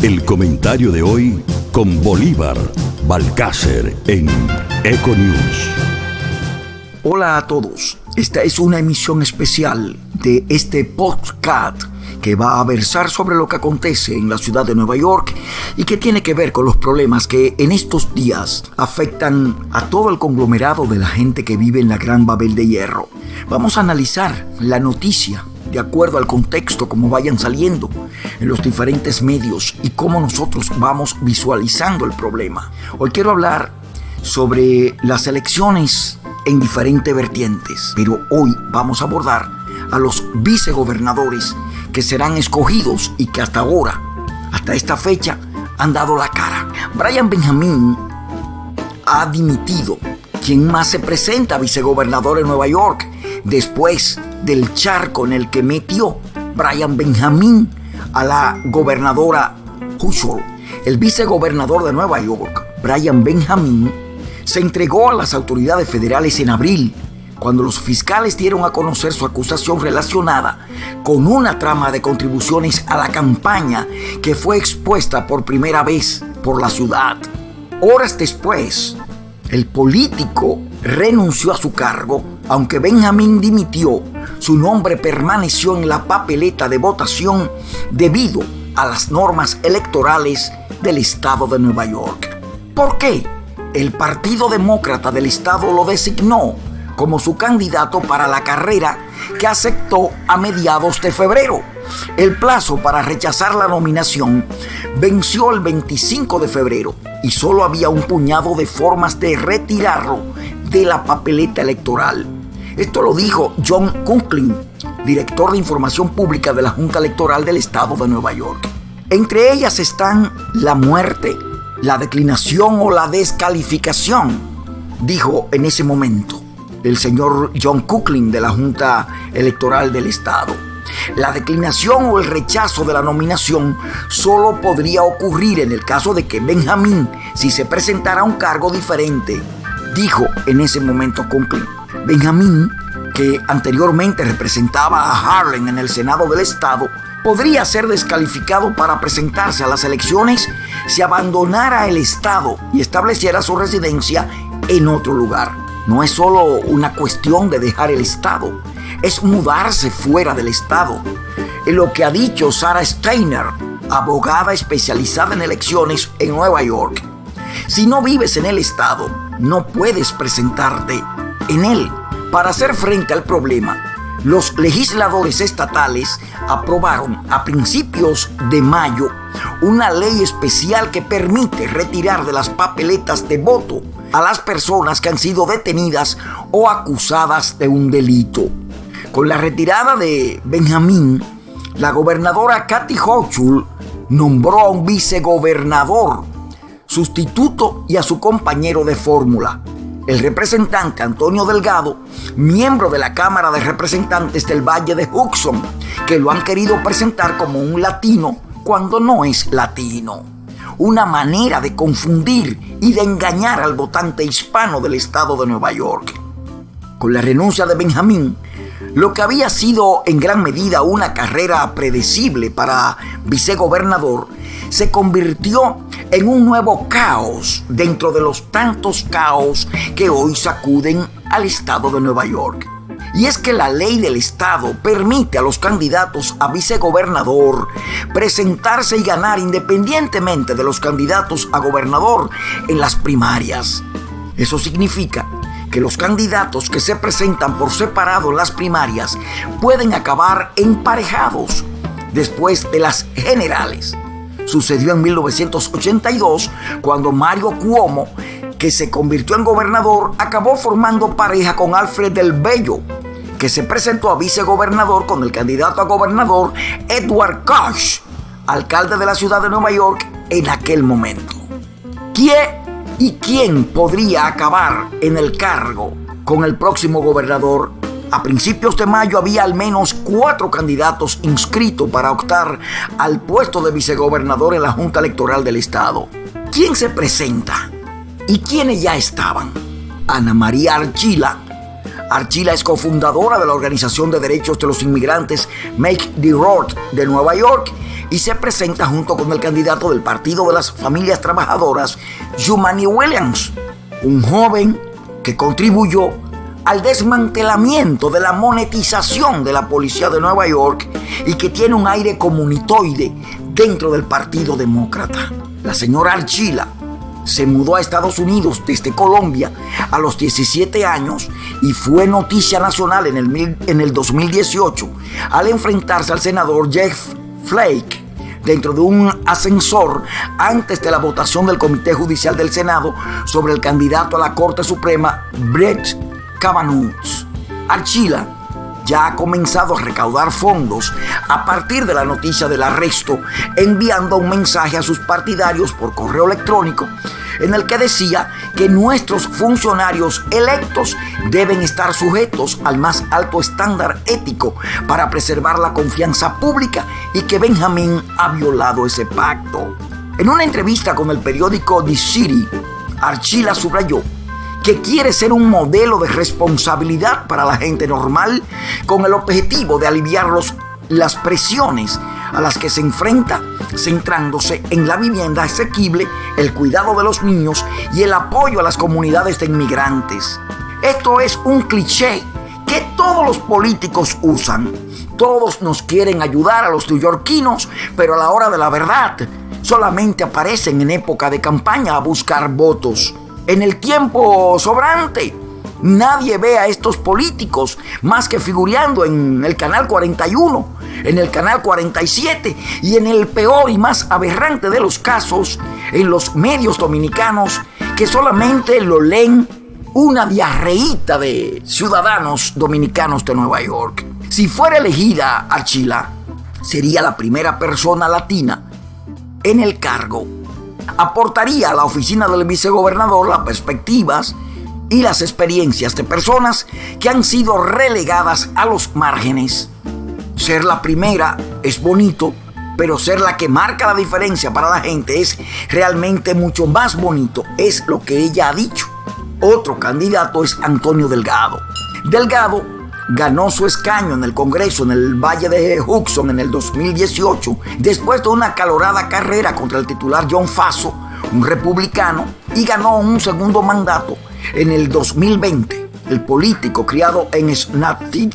El comentario de hoy con Bolívar Balcácer en Econews. Hola a todos. Esta es una emisión especial de este podcast que va a versar sobre lo que acontece en la ciudad de Nueva York y que tiene que ver con los problemas que en estos días afectan a todo el conglomerado de la gente que vive en la Gran Babel de Hierro. Vamos a analizar la noticia de acuerdo al contexto como vayan saliendo en los diferentes medios y cómo nosotros vamos visualizando el problema. Hoy quiero hablar sobre las elecciones en diferentes vertientes, pero hoy vamos a abordar a los vicegobernadores que serán escogidos y que hasta ahora, hasta esta fecha, han dado la cara. Brian Benjamin ha dimitido. ¿Quién más se presenta vicegobernador en Nueva York? Después del charco en el que metió Brian Benjamin a la gobernadora Hushol. El vicegobernador de Nueva York, Brian Benjamin, se entregó a las autoridades federales en abril, cuando los fiscales dieron a conocer su acusación relacionada con una trama de contribuciones a la campaña que fue expuesta por primera vez por la ciudad. Horas después, el político renunció a su cargo, aunque Benjamin dimitió, su nombre permaneció en la papeleta de votación debido a las normas electorales del estado de Nueva York. ¿Por qué? El Partido Demócrata del estado lo designó como su candidato para la carrera que aceptó a mediados de febrero. El plazo para rechazar la nominación venció el 25 de febrero y solo había un puñado de formas de retirarlo de la papeleta electoral. Esto lo dijo John Kunklin, director de información pública de la Junta Electoral del Estado de Nueva York. Entre ellas están la muerte, la declinación o la descalificación, dijo en ese momento el señor John Kunklin de la Junta Electoral del Estado. La declinación o el rechazo de la nominación solo podría ocurrir en el caso de que Benjamín, si se presentara a un cargo diferente, dijo en ese momento Conklin. Benjamín, que anteriormente representaba a Harlem en el Senado del Estado, podría ser descalificado para presentarse a las elecciones si abandonara el Estado y estableciera su residencia en otro lugar. No es solo una cuestión de dejar el Estado, es mudarse fuera del Estado. Lo que ha dicho Sarah Steiner, abogada especializada en elecciones en Nueva York. Si no vives en el Estado, no puedes presentarte en él. Para hacer frente al problema, los legisladores estatales aprobaron a principios de mayo una ley especial que permite retirar de las papeletas de voto a las personas que han sido detenidas o acusadas de un delito. Con la retirada de Benjamín, la gobernadora Kathy Hochul nombró a un vicegobernador sustituto y a su compañero de fórmula, el representante Antonio Delgado, miembro de la Cámara de Representantes del Valle de Hudson, que lo han querido presentar como un latino cuando no es latino. Una manera de confundir y de engañar al votante hispano del estado de Nueva York. Con la renuncia de Benjamín, lo que había sido en gran medida una carrera predecible para vicegobernador se convirtió en un nuevo caos dentro de los tantos caos que hoy sacuden al estado de Nueva York. Y es que la ley del estado permite a los candidatos a vicegobernador presentarse y ganar independientemente de los candidatos a gobernador en las primarias. Eso significa que los candidatos que se presentan por separado en las primarias pueden acabar emparejados después de las generales. Sucedió en 1982 cuando Mario Cuomo, que se convirtió en gobernador, acabó formando pareja con Alfred del Bello, que se presentó a vicegobernador con el candidato a gobernador Edward Koch, alcalde de la ciudad de Nueva York en aquel momento. ¿Quién y quién podría acabar en el cargo con el próximo gobernador a principios de mayo había al menos cuatro candidatos inscritos para optar al puesto de vicegobernador en la Junta Electoral del Estado. ¿Quién se presenta? ¿Y quiénes ya estaban? Ana María Archila, Archila es cofundadora de la Organización de Derechos de los Inmigrantes Make the Road de Nueva York y se presenta junto con el candidato del Partido de las Familias Trabajadoras, Yumani Williams, un joven que contribuyó al desmantelamiento de la monetización de la policía de Nueva York y que tiene un aire comunitoide dentro del Partido Demócrata. La señora Archila se mudó a Estados Unidos desde Colombia a los 17 años y fue noticia nacional en el, en el 2018 al enfrentarse al senador Jeff Flake dentro de un ascensor antes de la votación del Comité Judicial del Senado sobre el candidato a la Corte Suprema Brett Kavanaugh. Archila ya ha comenzado a recaudar fondos a partir de la noticia del arresto, enviando un mensaje a sus partidarios por correo electrónico en el que decía que nuestros funcionarios electos deben estar sujetos al más alto estándar ético para preservar la confianza pública y que Benjamín ha violado ese pacto. En una entrevista con el periódico The City, Archila subrayó que quiere ser un modelo de responsabilidad para la gente normal con el objetivo de aliviar las presiones a las que se enfrenta, centrándose en la vivienda asequible, el cuidado de los niños y el apoyo a las comunidades de inmigrantes. Esto es un cliché que todos los políticos usan. Todos nos quieren ayudar a los neoyorquinos, pero a la hora de la verdad solamente aparecen en época de campaña a buscar votos. En el tiempo sobrante, nadie ve a estos políticos más que figureando en el canal 41 en el canal 47 y en el peor y más aberrante de los casos, en los medios dominicanos que solamente lo leen una diarreíta de ciudadanos dominicanos de Nueva York. Si fuera elegida Archila, sería la primera persona latina en el cargo. Aportaría a la oficina del vicegobernador las perspectivas y las experiencias de personas que han sido relegadas a los márgenes ser la primera es bonito, pero ser la que marca la diferencia para la gente es realmente mucho más bonito. Es lo que ella ha dicho. Otro candidato es Antonio Delgado. Delgado ganó su escaño en el Congreso en el Valle de Hudson en el 2018, después de una calorada carrera contra el titular John Faso, un republicano, y ganó un segundo mandato en el 2020. El político criado en Snapchat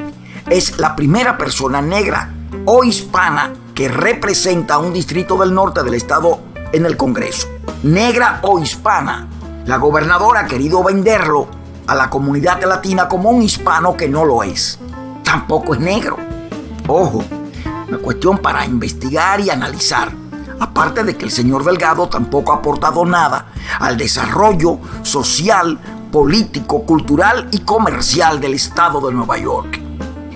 es la primera persona negra o hispana que representa a un distrito del norte del estado en el Congreso. Negra o hispana. La gobernadora ha querido venderlo a la comunidad latina como un hispano que no lo es. Tampoco es negro. Ojo, una cuestión para investigar y analizar. Aparte de que el señor Delgado tampoco ha aportado nada al desarrollo social, político, cultural y comercial del estado de Nueva York.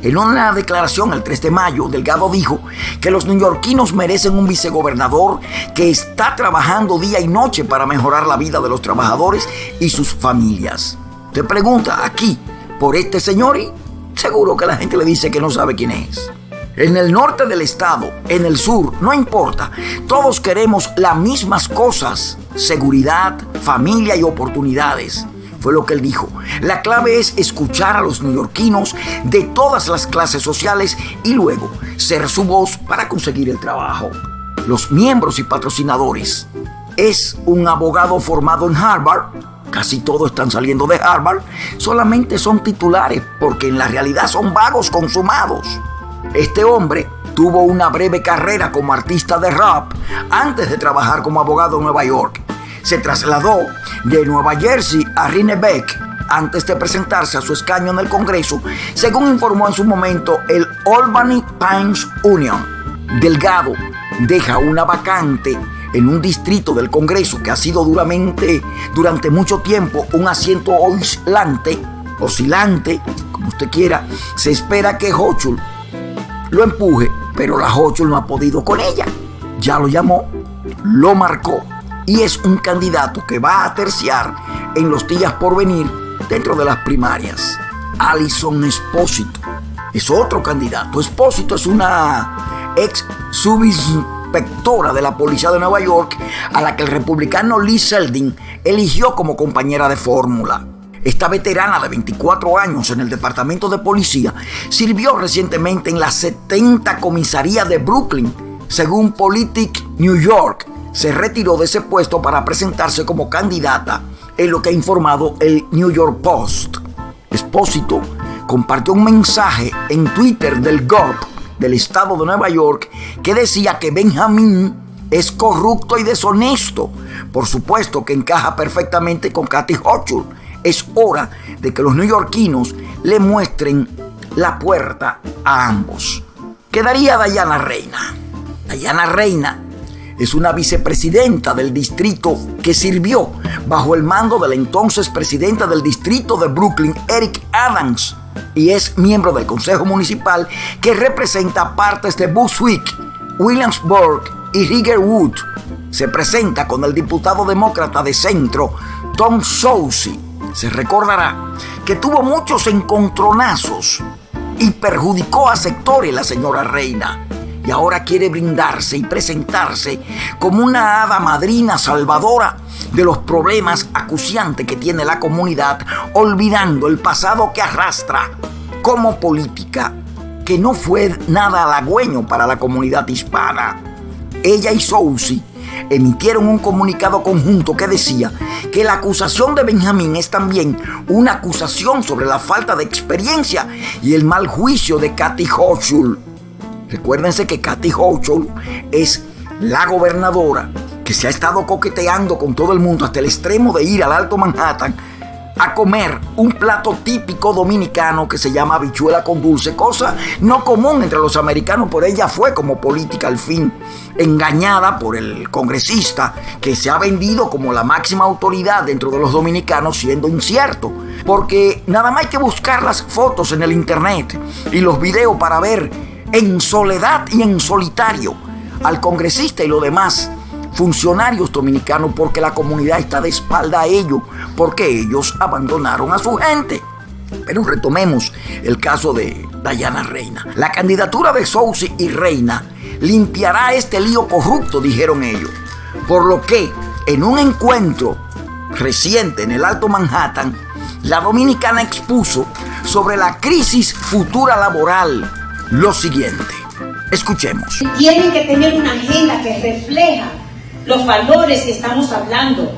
En una declaración el 3 de mayo, Delgado dijo que los neoyorquinos merecen un vicegobernador que está trabajando día y noche para mejorar la vida de los trabajadores y sus familias. Te pregunta aquí por este señor y seguro que la gente le dice que no sabe quién es. En el norte del estado, en el sur, no importa. Todos queremos las mismas cosas. Seguridad, familia y oportunidades fue lo que él dijo. La clave es escuchar a los neoyorquinos de todas las clases sociales y luego ser su voz para conseguir el trabajo. Los miembros y patrocinadores. Es un abogado formado en Harvard. Casi todos están saliendo de Harvard. Solamente son titulares porque en la realidad son vagos consumados. Este hombre tuvo una breve carrera como artista de rap antes de trabajar como abogado en Nueva York se trasladó de Nueva Jersey a Rinebeck antes de presentarse a su escaño en el Congreso, según informó en su momento el Albany Times Union. Delgado deja una vacante en un distrito del Congreso que ha sido duramente, durante mucho tiempo un asiento oscilante, oscilante, como usted quiera. Se espera que Hochul lo empuje, pero la Hochul no ha podido con ella. Ya lo llamó, lo marcó y es un candidato que va a terciar en los días por venir dentro de las primarias. Alison Espósito es otro candidato. Espósito es una ex subinspectora de la policía de Nueva York a la que el republicano Lee Seldin eligió como compañera de fórmula. Esta veterana de 24 años en el departamento de policía sirvió recientemente en la 70 comisaría de Brooklyn. Según Politic New York, se retiró de ese puesto para presentarse como candidata, en lo que ha informado el New York Post. Espósito compartió un mensaje en Twitter del GOP del estado de Nueva York que decía que Benjamín es corrupto y deshonesto. Por supuesto que encaja perfectamente con Kathy Hochul, es hora de que los neoyorquinos le muestren la puerta a ambos. Quedaría Dayana Reina. Dayana Reina es una vicepresidenta del distrito que sirvió bajo el mando del entonces presidente del distrito de Brooklyn, Eric Adams, y es miembro del Consejo Municipal que representa partes de Bushwick, Williamsburg y Riggerwood. Se presenta con el diputado demócrata de centro, Tom Soucy se recordará que tuvo muchos encontronazos y perjudicó a sectores la señora Reina. Y ahora quiere brindarse y presentarse como una hada madrina salvadora de los problemas acuciantes que tiene la comunidad, olvidando el pasado que arrastra como política, que no fue nada halagüeño para la comunidad hispana. Ella y Sousi emitieron un comunicado conjunto que decía que la acusación de Benjamín es también una acusación sobre la falta de experiencia y el mal juicio de Kathy Hochul. Recuérdense que Kathy Hochul es la gobernadora que se ha estado coqueteando con todo el mundo hasta el extremo de ir al Alto Manhattan a comer un plato típico dominicano que se llama habichuela con dulce, cosa no común entre los americanos, por ella fue como política al fin, engañada por el congresista que se ha vendido como la máxima autoridad dentro de los dominicanos siendo incierto, porque nada más hay que buscar las fotos en el internet y los videos para ver en soledad y en solitario al congresista y lo demás funcionarios dominicanos porque la comunidad está de espalda a ellos, porque ellos abandonaron a su gente. Pero retomemos el caso de Dayana Reina. La candidatura de Sousi y Reina limpiará este lío corrupto, dijeron ellos. Por lo que en un encuentro reciente en el Alto Manhattan, la dominicana expuso sobre la crisis futura laboral lo siguiente. Escuchemos. Tienen que tener una agenda que refleja los valores que estamos hablando,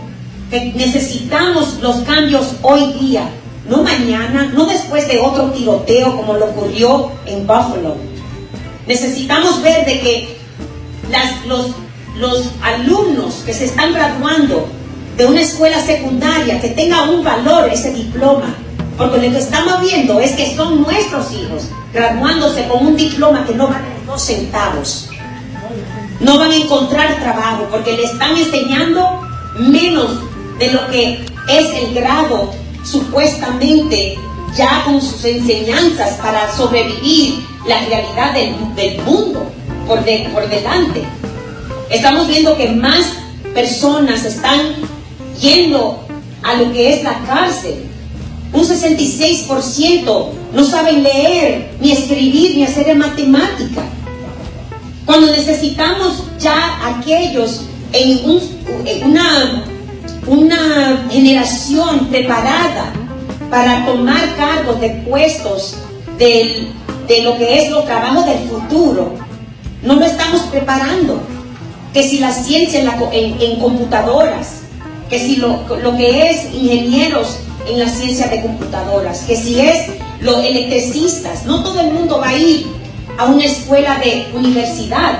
que necesitamos los cambios hoy día, no mañana, no después de otro tiroteo como lo ocurrió en Buffalo. Necesitamos ver de que los, los alumnos que se están graduando de una escuela secundaria, que tenga un valor ese diploma, porque lo que estamos viendo es que son nuestros hijos graduándose con un diploma que no vale dos centavos no van a encontrar trabajo porque le están enseñando menos de lo que es el grado supuestamente ya con sus enseñanzas para sobrevivir la realidad del, mundo por, por delante. Estamos viendo que más personas están yendo a lo que es la cárcel. Un 66% no saben leer, ni escribir, ni hacer matemática. Cuando necesitamos ya aquellos en, una, una generación preparada para tomar cargos de puestos de lo que es los trabajos del futuro, no lo estamos preparando. Que si la ciencia en, computadoras, que si lo, lo, que es ingenieros en la ciencia de computadoras, que si es los electricistas, no todo el mundo va a ir a una escuela de universidad,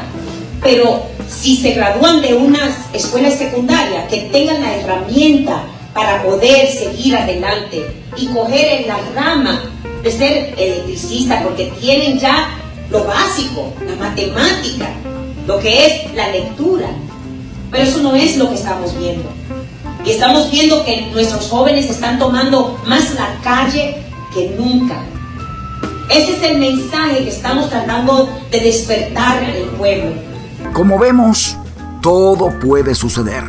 pero si se gradúan de una escuela secundaria, que tengan la herramienta para poder seguir adelante y coger en la rama de ser electricista, porque tienen ya lo básico, la matemática, lo que es la lectura. Pero eso no es lo que estamos viendo. Y estamos viendo que nuestros jóvenes están tomando más la calle que nunca. Ese es el mensaje que estamos tratando de despertar en el pueblo. Como vemos, todo puede suceder.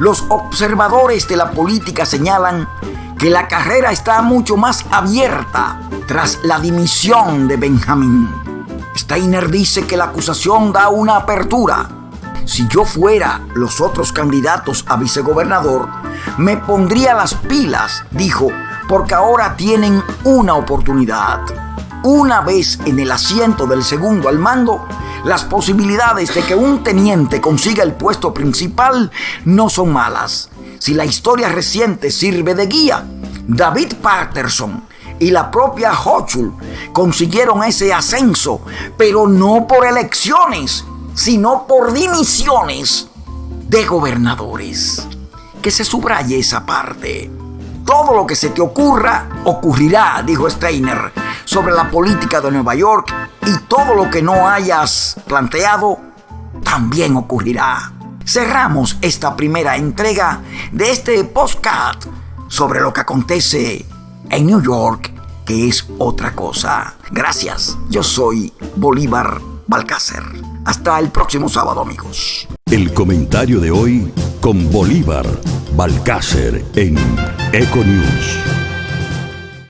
Los observadores de la política señalan que la carrera está mucho más abierta tras la dimisión de Benjamín. Steiner dice que la acusación da una apertura. Si yo fuera los otros candidatos a vicegobernador, me pondría las pilas, dijo, porque ahora tienen una oportunidad. Una vez en el asiento del segundo al mando, las posibilidades de que un teniente consiga el puesto principal no son malas. Si la historia reciente sirve de guía, David Patterson y la propia Hochul consiguieron ese ascenso, pero no por elecciones, sino por dimisiones de gobernadores. Que se subraye esa parte. Todo lo que se te ocurra ocurrirá, dijo Steiner, sobre la política de Nueva York y todo lo que no hayas planteado también ocurrirá. Cerramos esta primera entrega de este postcard sobre lo que acontece en New York, que es otra cosa. Gracias, yo soy Bolívar Balcácer. Hasta el próximo sábado, amigos. El comentario de hoy con Bolívar Balcácer en Econews.